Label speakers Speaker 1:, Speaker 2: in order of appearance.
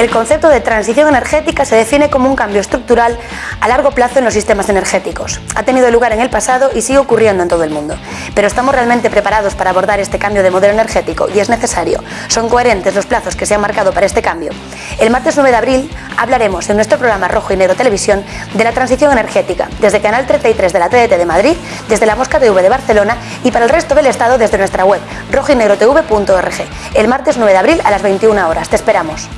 Speaker 1: El concepto de transición energética se define como un cambio estructural a largo plazo en los sistemas energéticos. Ha tenido lugar en el pasado y sigue ocurriendo en todo el mundo. Pero ¿estamos realmente preparados para abordar este cambio de modelo energético? Y es necesario. ¿Son coherentes los plazos que se han marcado para este cambio? El martes 9 de abril hablaremos en nuestro programa Rojo y Negro Televisión de la transición energética, desde Canal 33 de la TDT de Madrid, desde la Mosca TV de Barcelona y para el resto del Estado desde nuestra web rojoynegrotv.org. El martes 9 de abril a las 21 horas. Te esperamos.